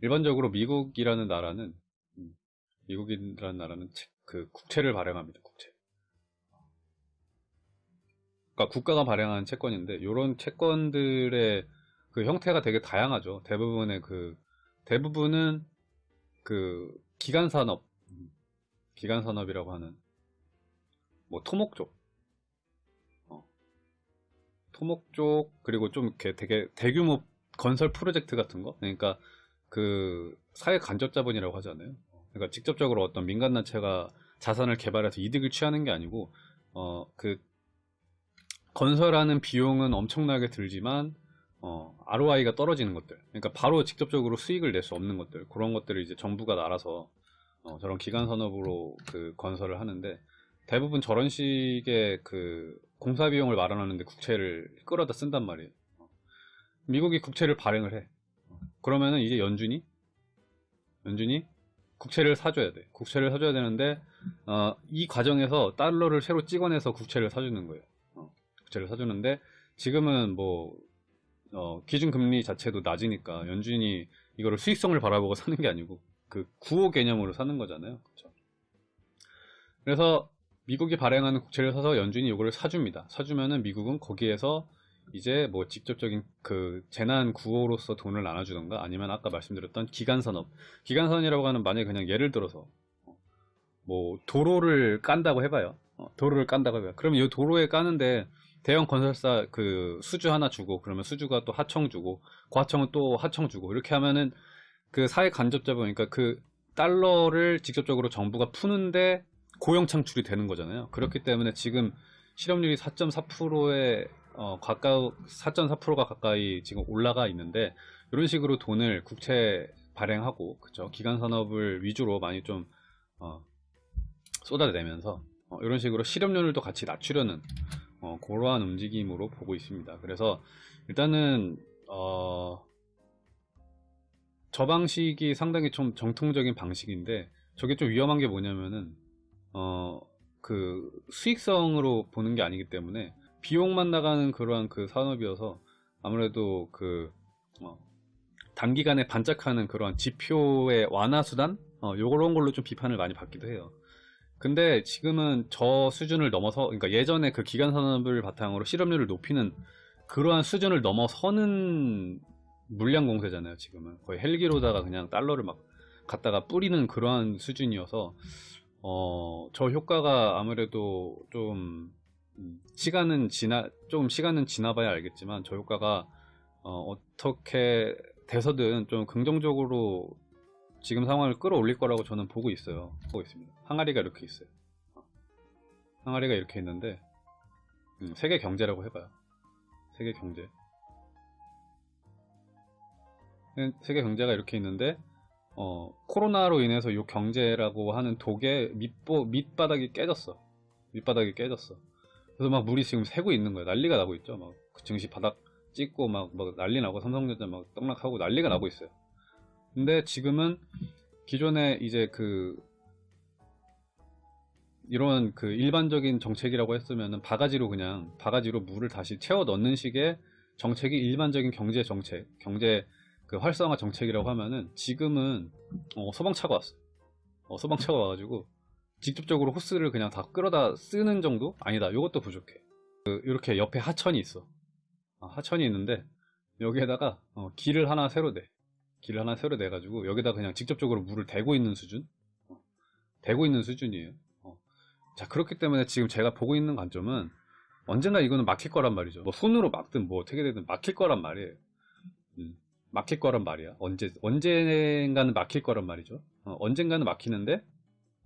일반적으로 미국이라는 나라는 음, 미국이라는 나라는 체- 그 국채를 발행합니다. 국채. 그러니까 국가가 발행한 채권인데 이런 채권들의 그 형태가 되게 다양하죠. 대부분의 그 대부분은 그 기간 산업, 음, 기간 산업이라고 하는 뭐 토목 쪽, 어, 토목 쪽 그리고 좀 이렇게 되게 대규모 건설 프로젝트 같은 거, 그러니까 그 사회 간접 자본이라고 하잖아요. 그러니까 직접적으로 어떤 민간 단체가 자산을 개발해서 이득을 취하는 게 아니고 어 그 건설하는 비용은 엄청나게 들지만 어, ROI가 떨어지는 것들. 그러니까 바로 직접적으로 수익을 낼 수 없는 것들. 그런 것들을 이제 정부가 알아서 어, 저런 기간 산업으로 그 건설을 하는데 대부분 저런 식의 그 공사 비용을 마련하는데 국채를 끌어다 쓴단 말이에요. 어. 미국이 국채를 발행을 해. 어. 그러면은 이제 연준이 연준이 국채를 사줘야 돼. 국채를 사줘야 되는데 어, 이 과정에서 달러를 새로 찍어내서 국채를 사주는 거예요. 어, 국채를 사주는데 지금은 뭐 어, 기준금리 자체도 낮으니까 연준이 이거를 수익성을 바라보고 사는 게 아니고 그 구호 개념으로 사는 거잖아요. 그렇죠? 그래서 미국이 발행하는 국채를 사서 연준이 이거를 사줍니다. 사주면은 미국은 거기에서 이제 뭐 직접적인 그 재난 구호로서 돈을 나눠주던가 아니면 아까 말씀드렸던 기간산업. 기간산업이라고 하는 만약에 그냥 예를 들어서 뭐 도로를 깐다고 해봐요. 어, 도로를 깐다고 해봐요. 그러면 이 도로에 까는데 대형 건설사 그 수주 하나 주고 그러면 수주가 또 하청 주고 그 하청은 또 하청 주고 이렇게 하면은 그 사회 간접자본 그러니까 그 달러를 직접적으로 정부가 푸는데 고용 창출이 되는 거잖아요. 그렇기 때문에 지금 실업률이 4.4%에 어, 가까우 4.4%가 가까이 지금 올라가 있는데 이런 식으로 돈을 국채 발행하고 그죠 기간 산업을 위주로 많이 좀 어, 쏟아내면서 어, 이런 식으로 실업률도 같이 낮추려는 어, 그러한 움직임으로 보고 있습니다. 그래서 일단은 어, 저 방식이 상당히 좀 정통적인 방식인데 저게 좀 위험한 게 뭐냐면은 어, 그 수익성으로 보는 게 아니기 때문에 비용만 나가는 그러한 그 산업이어서 아무래도 그 어, 단기간에 반짝하는 그러한 지표의 완화 수단 어, 요런 걸로 좀 비판을 많이 받기도 해요. 근데 지금은 저 수준을 넘어서 그러니까 예전에 그 기간 산업을 바탕으로 실업률을 높이는 그러한 수준을 넘어서는 물량 공세잖아요. 지금은 거의 헬기로다가 그냥 달러를 막 갖다가 뿌리는 그러한 수준이어서 어, 저 효과가 아무래도 좀 음, 시간은 지나 좀 시간은 지나봐야 알겠지만 저 효과가 어, 어떻게 돼서든 좀 긍정적으로 지금 상황을 끌어올릴 거라고 저는 보고 있어요. 보고 있습니다. 항아리가 이렇게 있어요. 어. 항아리가 이렇게 있는데 음, 세계 경제라고 해봐요. 세계 경제. 세계 경제가 이렇게 있는데 어, 코로나로 인해서 이 경제라고 하는 독의 밑보, 밑바닥이 깨졌어. 밑바닥이 깨졌어. 그래서 막 물이 지금 새고 있는 거예요. 난리가 나고 있죠. 막 증시 바닥 찍고 막, 막 난리 나고 삼성전자 막 떡락하고 난리가 나고 있어요. 근데 지금은 기존에 이제 그 이런 그 일반적인 정책이라고 했으면은 바가지로 그냥 바가지로 물을 다시 채워 넣는 식의 정책이 일반적인 경제 정책, 경제 그 활성화 정책이라고 하면은 지금은 어, 소방차가 왔어. 어, 소방차가 와가지고 직접적으로 호스를 그냥 다 끌어다 쓰는 정도? 아니다. 이것도 부족해. 그, 이렇게 옆에 하천이 있어. 아, 하천이 있는데 여기에다가 어, 길을 하나 새로 내. 길을 하나 새로 내 가지고 여기다 그냥 직접적으로 물을 대고 있는 수준? 어, 대고 있는 수준이에요. 어. 자 그렇기 때문에 지금 제가 보고 있는 관점은 언젠가 이거는 막힐 거란 말이죠. 뭐 손으로 막든 뭐 어떻게 되든 막힐 거란 말이에요. 음, 막힐 거란 말이야. 언제 언젠가는 막힐 거란 말이죠. 어, 언젠가는 막히는데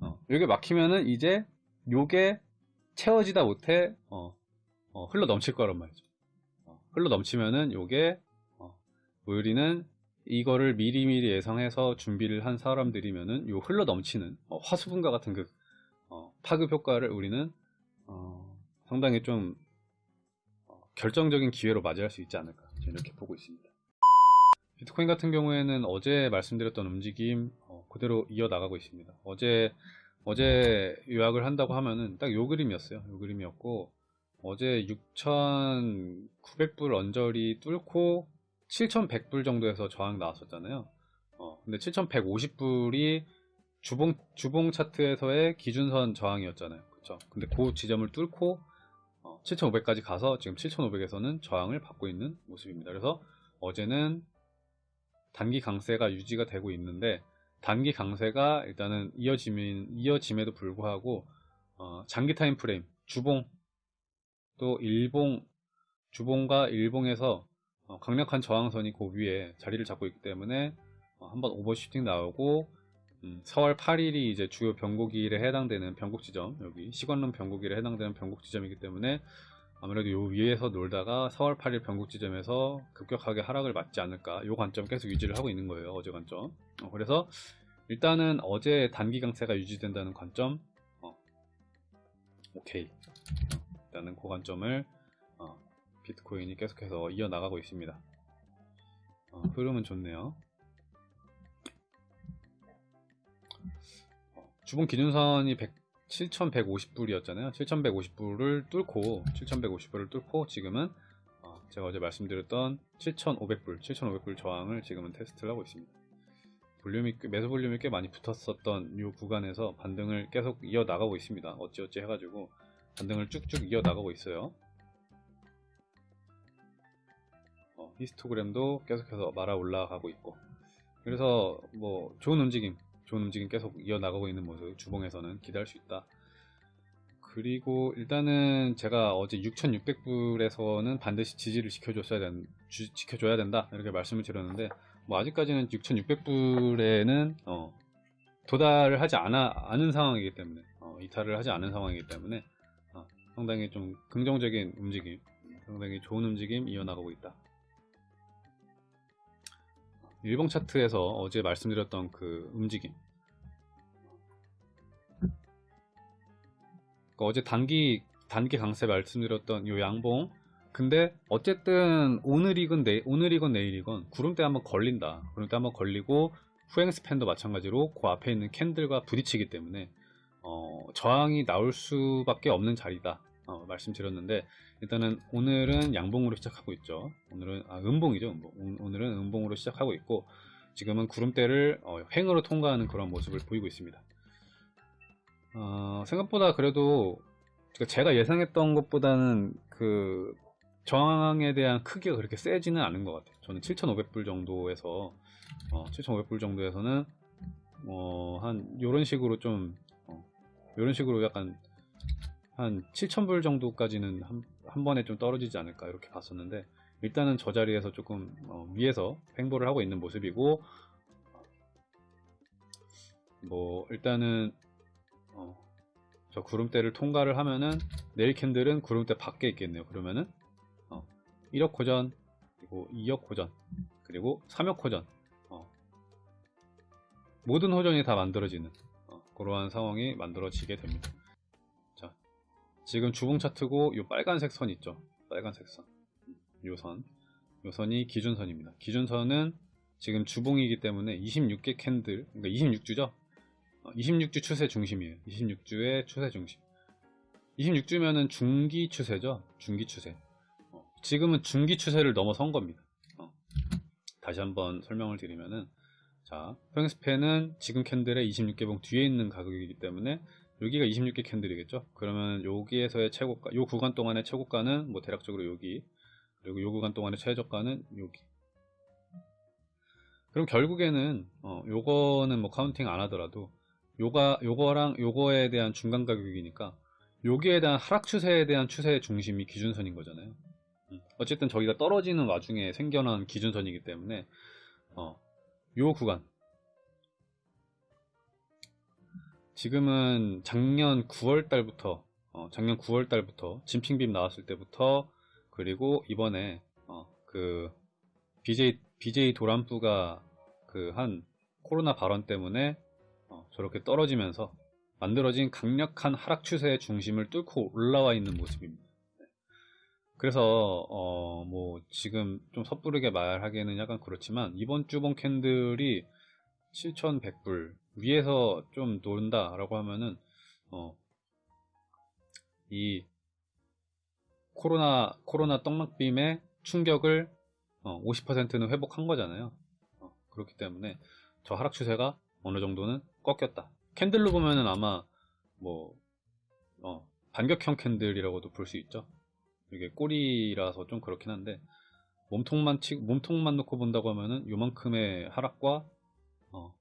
어, 이게 막히면은 이제 요게 채워지다 못해 어, 어, 흘러 넘칠 거란 말이죠. 어, 흘러 넘치면은 요게 어, 우리는 이거를 미리미리 예상해서 준비를 한 사람들이면은 요 흘러 넘치는 어, 화수분과 같은 그 어, 파급 효과를 우리는 어, 상당히 좀 어, 결정적인 기회로 맞이할 수 있지 않을까 이렇게 보고 있습니다. 비트코인 같은 경우에는 어제 말씀드렸던 움직임 어, 그대로 이어나가고 있습니다. 어제 어제 요약을 한다고 하면은 딱 요 그림이었어요. 요 그림이었고 어제 6,900불 언저리 뚫고 7,100불 정도에서 저항 나왔었잖아요. 어, 근데 7,150불이 주봉 주봉 차트에서의 기준선 저항이었잖아요. 그렇죠? 근데 그 지점을 뚫고 어, 7,500까지 가서 지금 7,500에서는 저항을 받고 있는 모습입니다. 그래서 어제는 단기 강세가 유지가 되고 있는데 단기 강세가 일단은 이어짐인, 이어짐에도 불구하고 어, 장기 time frame 주봉 또 일봉 주봉과 일봉에서 어, 강력한 저항선이 그 위에 자리를 잡고 있기 때문에 어, 한번 overshooting 나오고 음, 4월 8일이 이제 주요 변곡일에 해당되는 변곡 지점 여기 시간론 변곡일에 해당되는 변곡 지점이기 때문에 아무래도 요 위에서 놀다가 4월 8일 변곡 지점에서 급격하게 하락을 맞지 않을까. 요 관점 계속 유지를 하고 있는 거예요 어제 관점. 어, 그래서 일단은 어제 단기 강세가 유지된다는 관점 어, 오케이. 일단은 그 관점을 어, 비트코인이 계속해서 이어나가고 있습니다. 어, 흐름은 좋네요. 어, 주봉 기준선이 100, 7,150불이었잖아요. 7,150불을 뚫고 7,150불을 뚫고 지금은 어, 제가 어제 말씀드렸던 7,500불, 7,500불 저항을 지금은 테스트를 하고 있습니다. 볼륨이 매수 볼륨이 꽤 많이 붙었었던 이 구간에서 반등을 계속 이어 나가고 있습니다. 어찌어찌 해가지고 반등을 쭉쭉 이어 나가고 있어요. 어, 히스토그램도 계속해서 말아 올라가고 있고 그래서 뭐 좋은 움직임 좋은 움직임 계속 이어나가고 있는 모습 주봉에서는 기대할 수 있다. 그리고 일단은 제가 어제 6,600불에서는 반드시 지지를 지켜줬어야 된, 주, 지켜줘야 된다 이렇게 말씀을 드렸는데 뭐 아직까지는 6,600불에는 어, 도달을 하지 않아, 않은 상황이기 때문에 어, 이탈을 하지 않은 상황이기 때문에 어, 상당히 좀 긍정적인 움직임 상당히 좋은 움직임 이어나가고 있다 일봉 차트에서 어제 말씀드렸던 그 움직임. 그러니까 어제 단기 단기 강세 말씀드렸던 요 양봉. 근데 어쨌든 오늘이건 내 오늘이건 내일이건 구름대 한번 걸린다. 구름대 한번 걸리고 후행 스팬도 마찬가지로 그 앞에 있는 캔들과 부딪히기 때문에 어, 저항이 나올 수밖에 없는 자리다. 어, 말씀드렸는데 일단은 오늘은 양봉으로 시작하고 있죠. 오늘은 아, 음봉이죠. 음봉. 오늘은 음봉으로 시작하고 있고 지금은 구름대를 어, 횡으로 통과하는 그런 모습을 보이고 있습니다. 어, 생각보다 그래도 제가 예상했던 것보다는 그 저항에 대한 크기가 그렇게 세지는 않은 것 같아요. 저는 7,500불 정도에서 어, 7,500불 정도에서는 어, 한 이런 식으로 좀 어, 식으로 약간 한 7,000불 정도까지는 한, 한 번에 좀 떨어지지 않을까 이렇게 봤었는데 일단은 저 자리에서 조금 어, 위에서 횡보를 하고 있는 모습이고 뭐 일단은 어, 저 구름대를 통과를 하면은 내일 candle은 구름대 밖에 있겠네요. 그러면은 어, 1역 호전 그리고 2역 호전 그리고 3역 호전 어, 모든 호전이 다 만들어지는 어, 그러한 상황이 만들어지게 됩니다 지금 주봉 차트고 이 빨간색 선 있죠? 빨간색 선 요 선, 요 선이 기준선입니다. 기준선은 지금 주봉이기 때문에 26개 candle 그러니까 26주죠? 26주 어, 추세 중심이에요. 26주의 추세 중심. 26주면은 중기 추세죠? 중기 추세. 어, 지금은 중기 추세를 넘어선 겁니다. 어, 다시 한번 설명을 드리면은 자, 후행 span은 지금 candle의 26개봉 뒤에 있는 가격이기 때문에 여기가 26개 candle이겠죠? 그러면 여기에서의 최고가 요 구간 동안의 최고가는 뭐 대략적으로 여기 그리고 요 구간 동안의 최저가는 여기. 그럼 결국에는 어, 요거는 뭐 counting 안 하더라도 요가 요거랑 요거에 대한 중간 가격이니까 여기에 대한 하락 추세에 대한 추세의 중심이 기준선인 거잖아요. 음, 어쨌든 저기가 떨어지는 와중에 생겨난 기준선이기 때문에 어, 요 구간 지금은 작년 9월 달부터 어, 작년 9월 달부터 진핑빔 나왔을 때부터 그리고 이번에 어, 그 BJ BJ 도란프가 그 한 코로나 발언 때문에 어, 저렇게 떨어지면서 만들어진 강력한 하락 추세의 중심을 뚫고 올라와 있는 모습입니다. 네. 그래서 어, 뭐 지금 좀 섣부르게 말하기에는 약간 그렇지만 이번 주봉 캔들이 7,100불 위에서 좀 논다 라고 하면은 어, 이 코로나 코로나 떡락빔의 충격을 어, 50%는 회복한 거잖아요 어, 그렇기 때문에 저 하락 추세가 어느 정도는 꺾였다. 캔들로 보면은 아마 뭐 어, 반격형 캔들이라고도 볼 수 있죠. 이게 꼬리라서 좀 그렇긴 한데 몸통만 치 몸통만 놓고 본다고 하면은 요만큼의 하락과 어,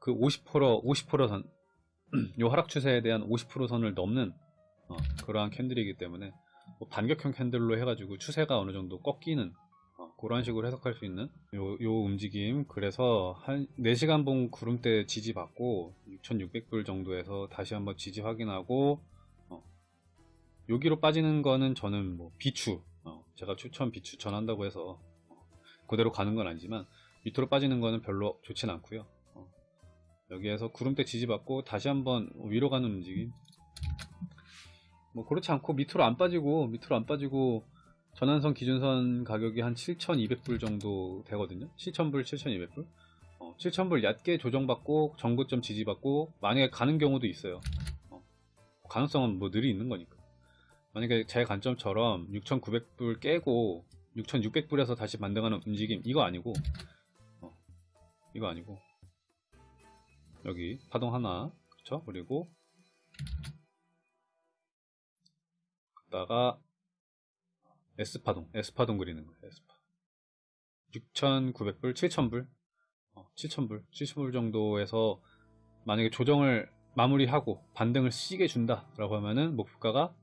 그 50% 50%선 요 하락 추세에 대한 50% 선을 넘는 어, 그러한 캔들이기 때문에 뭐 반격형 캔들로 해가지고 추세가 어느 정도 꺾이는 어, 그런 식으로 해석할 수 있는 요, 요 움직임. 그래서 한 4시간 봉 구름대 지지받고 6600불 정도에서 다시 한번 지지 확인하고 어, 여기로 빠지는 거는 저는 뭐 비추 어, 제가 추천 비추천한다고 해서 어, 그대로 가는 건 아니지만 밑으로 빠지는 거는 별로 좋진 않고요. 어, 여기에서 구름대 지지받고 다시 한번 위로 가는 움직임 뭐 그렇지 않고 밑으로 안 빠지고 밑으로 안 빠지고 전환선 기준선 가격이 한 7,200불 정도 되거든요. 7,000불, 7,200불. 어, 7,000불 얕게 조정받고 정고점 지지받고 만약에 가는 경우도 있어요. 어, 가능성은 뭐 늘이 있는 거니까. 만약에 제 관점처럼 6,900불 깨고 6,600불에서 다시 반등하는 움직임 이거 아니고 어, 이거 아니고 여기 파동 하나 그렇죠? 그리고 다가 S파동, S파동 그리는 거예요. S파. 6,900불, 7,000불, 어, 7,000불, 7,000불 정도에서 만약에 조정을 마무리하고 반등을 시게 준다 라고 하면은 목표가가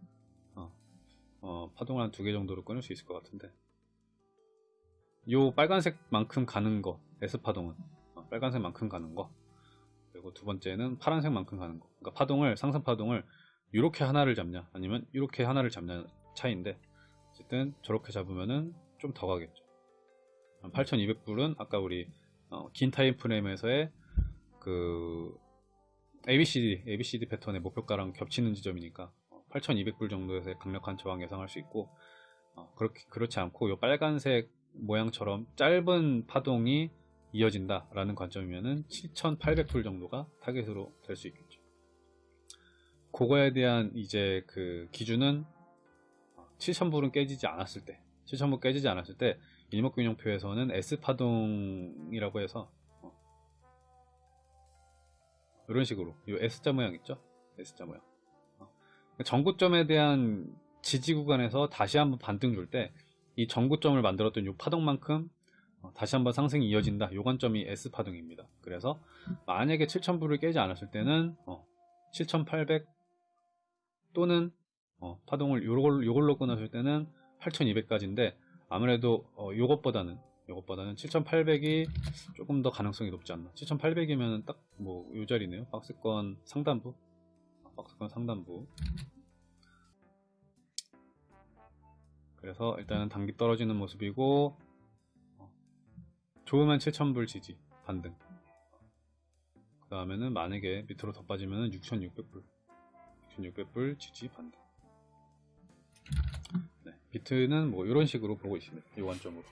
어, 어, 파동을 한 두 개 정도로 끊을 수 있을 것 같은데 요 빨간색만큼 가는 거 S파동은 어, 빨간색만큼 가는 거 그리고 두 번째는 파란색만큼 가는 거. 그러니까 파동을 상승 파동을 이렇게 하나를 잡냐 아니면 이렇게 하나를 잡냐 차이인데 어쨌든 저렇게 잡으면은 좀 더 가겠죠. 8200불은 아까 우리 어, 긴 time frame에서의 그 ABCD, ABCD 패턴의 목표가랑 겹치는 지점이니까 8200불 정도에서의 강력한 저항 예상할 수 있고 어, 그렇게, 그렇지 않고 이 빨간색 모양처럼 짧은 파동이 이어진다 라는 관점이면은 7800불 정도가 타겟으로 될 수 있겠죠 그거에 대한 이제 그 기준은 7000불은 깨지지 않았을 때 7000불 깨지지 않았을 때 일목균형표에서는 S파동이라고 해서 어, 이런 식으로 이 S자 모양 있죠? S자 모양 어, 전고점에 대한 지지 구간에서 다시 한번 반등 줄 때 이 전고점을 만들었던 이 파동만큼 어, 다시 한번 상승이 이어진다. 요 관점이 S파동입니다. 그래서 만약에 7000불을 깨지 않았을 때는 7800 또는 어, 파동을 요걸, 요걸로 끊었을 때는 8200까지인데 아무래도 어, 요것보다는 요것보다는 7800이 조금 더 가능성이 높지 않나. 7800이면 딱 뭐 요 자리네요. 박스권 상단부? 박스권 상단부. 그래서 일단은 단기 떨어지는 모습이고 어, 좋으면 7000불 지지 반등. 그 다음에는 만약에 밑으로 더 빠지면 6600불. 6600불 지지 반등. 네, 비트는 뭐 이런 식으로 보고 있습니다. 이 관점으로